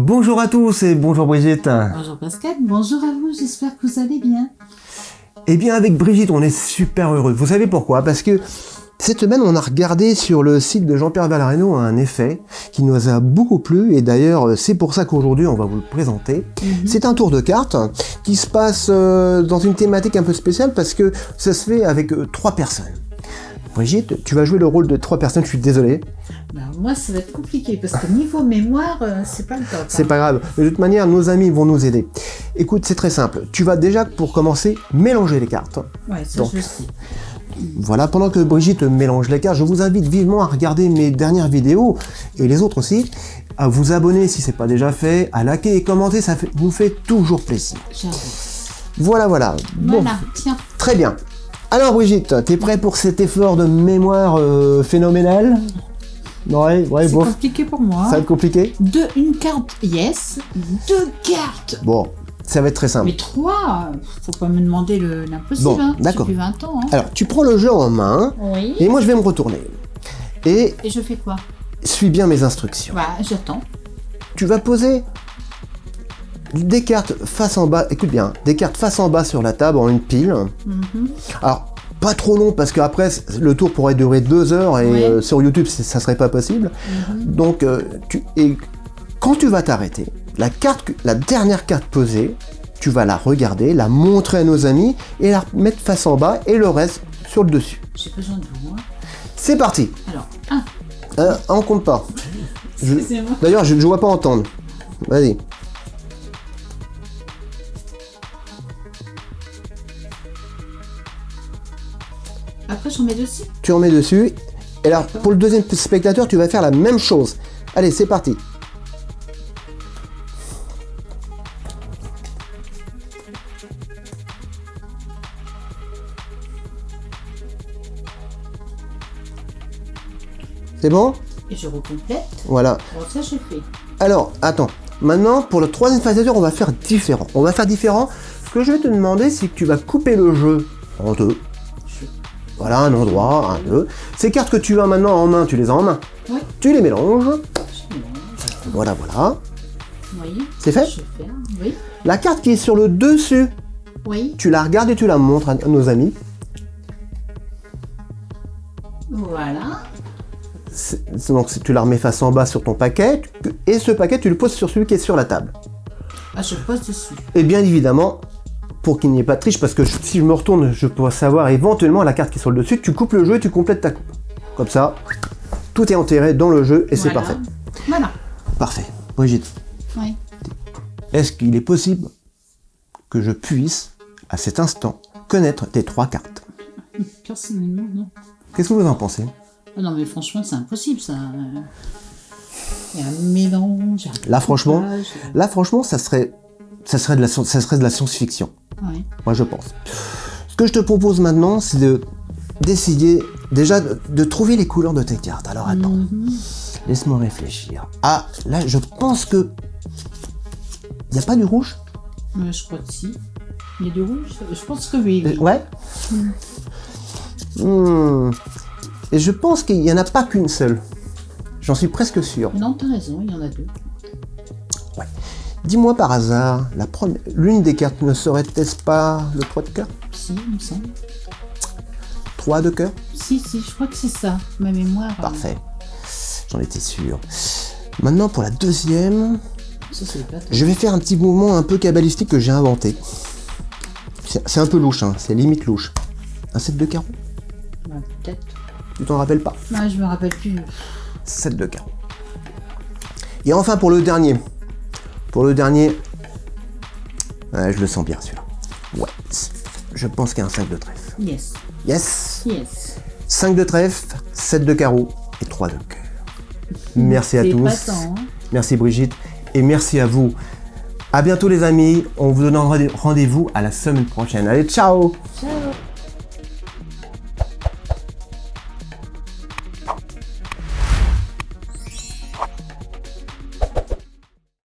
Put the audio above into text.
Bonjour à tous et bonjour Brigitte. Bonjour Pascal, bonjour à vous, j'espère que vous allez bien. Eh bien avec Brigitte, on est super heureux. Vous savez pourquoi? Parce que cette semaine, on a regardé sur le site de Jean-Pierre Valareno un effet qui nous a beaucoup plu et d'ailleurs c'est pour ça qu'aujourd'hui on va vous le présenter. Mhm. C'est un tour de cartes qui se passe euh, dans une thématique un peu spéciale parce que ça se fait avec euh, trois personnes. Brigitte, tu vas jouer le rôle de trois personnes, je suis désolé. Ben, moi ça va être compliqué parce que niveau mémoire, euh, c'est pas le top. C'est hein. pas grave. De toute manière, nos amis vont nous aider. Écoute, c'est très simple. Tu vas déjà, pour commencer, mélanger les cartes. Ouais, je sais. Voilà, pendant que Brigitte mélange les cartes, je vous invite vivement à regarder mes dernières vidéos, et les autres aussi, à vous abonner si c'est pas déjà fait, à liker et commenter, ça fait- nous fait toujours plaisir. Voilà, voilà. Bon, Voilà, tiens. très bien. Alors Brigitte, t'es prêt pour cet effort de mémoire euh, phénoménal? Ouais, ouais, c'est bon, compliqué pour moi. ça va être compliqué Deux, une carte, yes. Deux cartes. Bon, ça va être très simple. Mais trois, faut pas me demander le- l'impossible. Bon, hein. d'accord. J'ai plus 20 ans. Hein. Alors, tu prends le jeu en main, Oui. et moi je vais me retourner. Et Et je fais quoi? suis bien mes instructions. Bah, j'attends. tu vas poser des cartes face en bas, écoute bien, des cartes face en bas sur la table en une pile. Mhm. Alors, pas trop long parce qu'après, le tour pourrait durer deux heures et Ouais. euh, sur YouTube, ça serait pas possible. Mhm. Donc, euh, tu, et quand tu vas t'arrêter, la, carte, que- la dernière carte posée, tu vas la regarder, la montrer à nos amis et la mettre face en bas et le reste sur le dessus. J'ai besoin de vous. hein. C'est parti Alors, un. euh, On compte pas. D'ailleurs, je ne vois pas entendre. Vas-y. Après, j'en mets dessus. tu en mets dessus. Et alors, pour le deuxième spectateur, tu vas faire la même chose. Allez, c'est parti. C'est bon? Et je recomplète. Voilà. Bon, ça, j'ai fait. Alors, attends. Maintenant, pour le troisième spectateur, on va faire différent. On va faire différent. Ce que je vais te demander, c'est que tu vas couper le jeu en deux. Voilà, un endroit, un, deux. Ces cartes que tu as maintenant en main, tu les as en main. Oui. Tu les mélanges. Voilà, voilà. Oui. C'est fait faire. Oui. La carte qui est sur le dessus, Oui. tu la regardes et tu la montres à nos amis. Voilà. Donc tu la remets face en bas sur ton paquet, et ce paquet tu le poses sur celui qui est sur la table. Ah, je pose dessus. Et bien évidemment, pour qu'il n'y ait pas de triche, parce que je- si je me retourne, je pourrais savoir éventuellement la carte qui est sur le dessus, tu coupes le jeu et tu complètes ta coupe. Comme ça, tout est enterré dans le jeu et c'est parfait. Voilà. Parfait. Brigitte, Oui. est-ce qu'il est possible que je puisse, à cet instant, connaître tes trois cartes? Personnellement, non. Qu'est-ce que vous en pensez? Ah non, mais franchement, c'est impossible, ça. Euh, Il y a un mélange. un Là, franchement, coupage. Là, franchement, ça serait, ça serait de la, sci- ça serait de la science-fiction. Ouais. Moi, je pense. Ce que je te propose maintenant, c'est de d'essayer déjà de, de trouver les couleurs de tes cartes. Alors attends, Mhm. laisse-moi réfléchir. Ah, là, je pense que il n'y a pas du rouge? Euh, je crois que si. Il y a du rouge? Je pense que oui. oui. Euh, Ouais. Hmm. Et je pense qu'il n'y en a pas qu'une seule. J'en suis presque sûr. Non, t'as raison, il y en a deux. Dis-moi par hasard, la première, l'une des cartes ne serait-elle pas le 3 de cœur? Si, il me semble. 3 de cœur? Si, si, je crois que c'est ça. Ma mémoire. euh, Parfait. J'en étais sûr. Maintenant, pour la deuxième, Ça, c'est pas je vais faire un petit mouvement un peu cabalistique que j'ai inventé. C'est un peu louche, hein, c'est limite louche. Un 7 de carreau Bah, Peut-être. Tu t'en rappelles pas? Ah, je me rappelle plus. 7 de carreau. Et enfin, pour le dernier. Pour le dernier, ouais, je le sens bien celui-là. Ouais, je pense qu'il y a un 5 de trèfle. Yes. Yes Yes. 5 de trèfle, 7 de carreau et 3 de cœur. Merci à tous. hein. Merci Brigitte et merci à vous. À bientôt les amis, on vous donne rendez- rendez-vous à la semaine prochaine. Allez, ciao Ciao